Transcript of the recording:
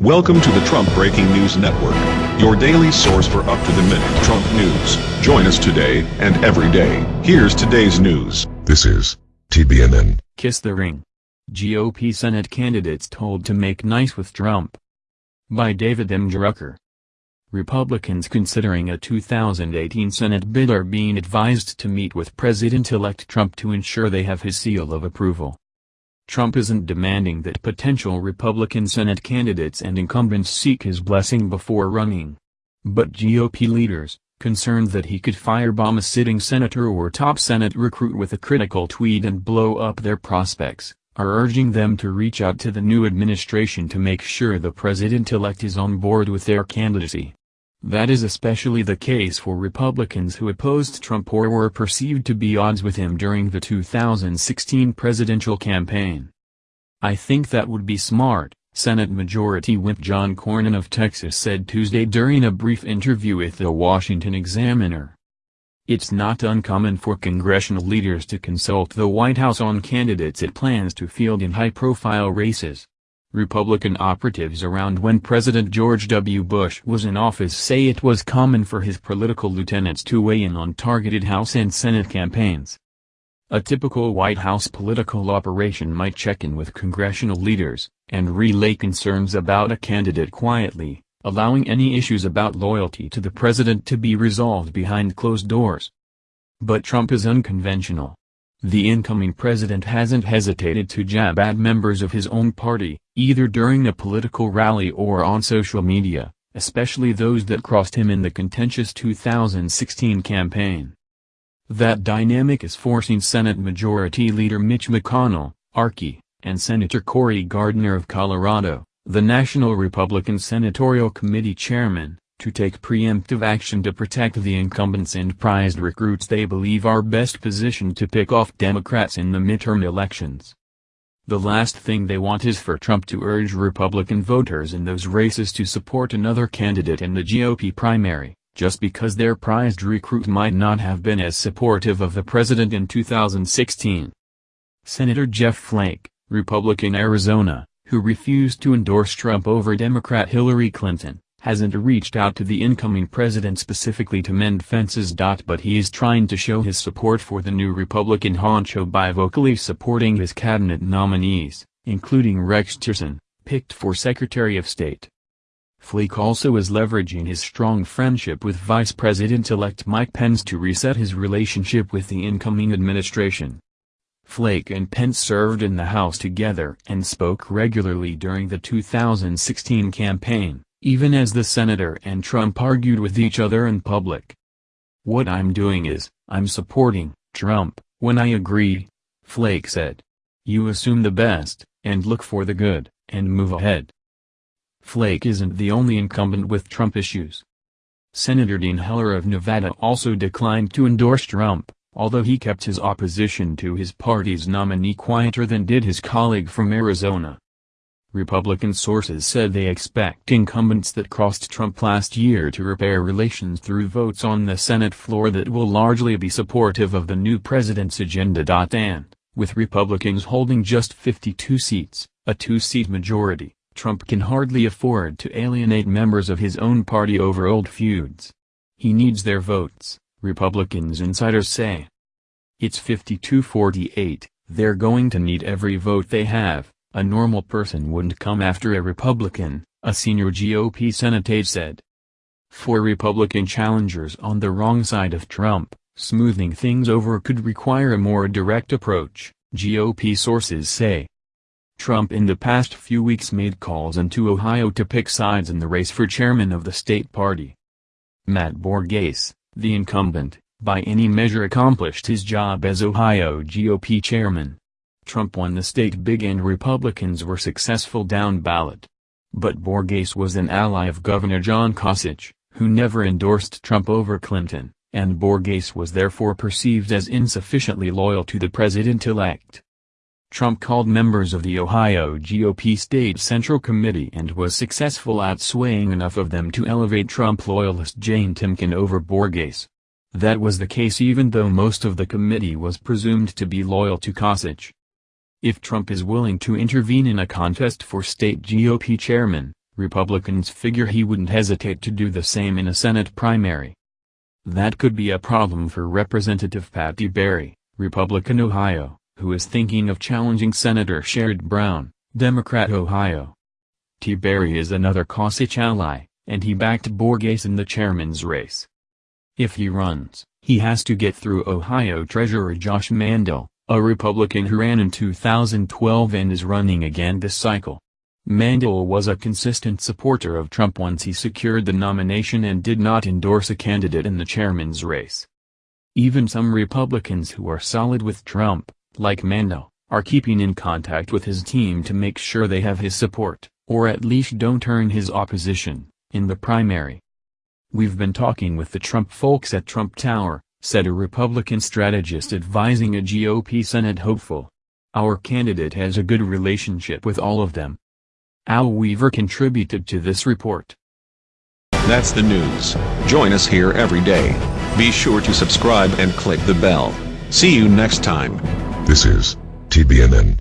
Welcome to the Trump Breaking News Network, your daily source for up-to-the-minute Trump news. Join us today and every day. Here's today's news. This is TBNN. Kiss the Ring. GOP Senate candidates told to make nice with Trump. By David M. Drucker. Republicans considering a 2018 Senate bid are being advised to meet with President-elect Trump to ensure they have his seal of approval. Trump isn't demanding that potential Republican Senate candidates and incumbents seek his blessing before running. But GOP leaders, concerned that he could firebomb a sitting senator or top Senate recruit with a critical tweet and blow up their prospects, are urging them to reach out to the new administration to make sure the president-elect is on board with their candidacy. That is especially the case for Republicans who opposed Trump or were perceived to be odds with him during the 2016 presidential campaign. I think that would be smart, Senate Majority Whip John Cornyn of Texas said Tuesday during a brief interview with the Washington Examiner. It's not uncommon for congressional leaders to consult the White House on candidates it plans to field in high-profile races. Republican operatives around when President George W. Bush was in office say it was common for his political lieutenants to weigh in on targeted House and Senate campaigns. A typical White House political operation might check in with congressional leaders, and relay concerns about a candidate quietly, allowing any issues about loyalty to the president to be resolved behind closed doors. But Trump is unconventional. The incoming president hasn't hesitated to jab at members of his own party, either during a political rally or on social media, especially those that crossed him in the contentious 2016 campaign. That dynamic is forcing Senate Majority Leader Mitch McConnell, Archie, and Senator Cory Gardner of Colorado, the National Republican Senatorial Committee chairman, to take preemptive action to protect the incumbents and prized recruits they believe are best positioned to pick off Democrats in the midterm elections. The last thing they want is for Trump to urge Republican voters in those races to support another candidate in the GOP primary, just because their prized recruit might not have been as supportive of the president in 2016. Senator Jeff Flake, Republican Arizona, who refused to endorse Trump over Democrat Hillary Clinton, hasn't reached out to the incoming president specifically to mend fences. But he is trying to show his support for the new Republican honcho by vocally supporting his cabinet nominees, including Rex Tillerson, picked for Secretary of State. Flake also is leveraging his strong friendship with Vice President-elect Mike Pence to reset his relationship with the incoming administration. Flake and Pence served in the House together and spoke regularly during the 2016 campaign even as the senator and Trump argued with each other in public. What I'm doing is, I'm supporting Trump, when I agree, Flake said. You assume the best, and look for the good, and move ahead. Flake isn't the only incumbent with Trump issues. Senator Dean Heller of Nevada also declined to endorse Trump, although he kept his opposition to his party's nominee quieter than did his colleague from Arizona. Republican sources said they expect incumbents that crossed Trump last year to repair relations through votes on the Senate floor that will largely be supportive of the new president's agenda. And, with Republicans holding just 52 seats, a two-seat majority, Trump can hardly afford to alienate members of his own party over old feuds. He needs their votes, Republicans insiders say. It's 52-48, they're going to need every vote they have, a normal person wouldn't come after a Republican, a senior GOP Senate aide said. For Republican challengers on the wrong side of Trump, smoothing things over could require a more direct approach, GOP sources say. Trump in the past few weeks made calls into Ohio to pick sides in the race for chairman of the state party. Matt Borges, the incumbent, by any measure accomplished his job as Ohio GOP chairman. Trump won the state big and Republicans were successful down ballot. But Borges was an ally of Governor John Kasich, who never endorsed Trump over Clinton, and Borges was therefore perceived as insufficiently loyal to the president-elect. Trump called members of the Ohio GOP State Central Committee and was successful at swaying enough of them to elevate Trump loyalist Jane Timken over Borges. That was the case even though most of the committee was presumed to be loyal to Kasich. If Trump is willing to intervene in a contest for state GOP chairman, Republicans figure he wouldn't hesitate to do the same in a Senate primary. That could be a problem for Representative Pat Tiberi, Republican Ohio, who is thinking of challenging Senator Sherrod Brown, Democrat Ohio. Tiberi is another Kasich ally, and he backed Borges in the chairman's race. If he runs, he has to get through Ohio Treasurer Josh Mandel, a Republican who ran in 2012 and is running again this cycle. Mandel was a consistent supporter of Trump once he secured the nomination and did not endorse a candidate in the chairman's race. Even some Republicans who are solid with Trump, like Mandel, are keeping in contact with his team to make sure they have his support, or at least don't turn his opposition, in the primary. We've been talking with the Trump folks at Trump Tower, said a Republican strategist advising a GOP Senate hopeful. Our candidate has a good relationship with all of them. Al Weaver contributed to this report. That's the news. Join us here every day. Be sure to subscribe and click the bell. See you next time. This is TBNN.